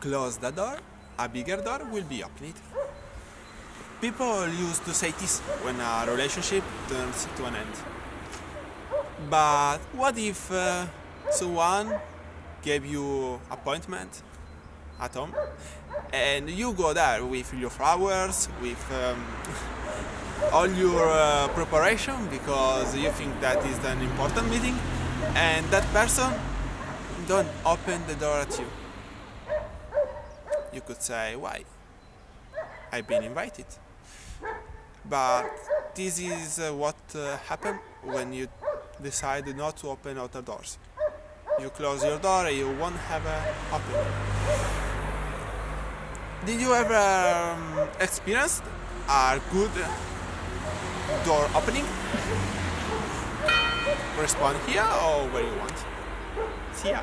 close the door, a bigger door will be opened. People used to say this when a relationship turns to an end. But what if uh, someone gave you appointment at home and you go there with your flowers, with um, all your uh, preparation because you think that is an important meeting and that person don't open the door at you. You could say, why? I've been invited. But this is uh, what uh, happened when you decide not to open outer doors. You close your door and you won't have a opening. Did you ever um, experience a good door opening? Respond here or where you want. See ya.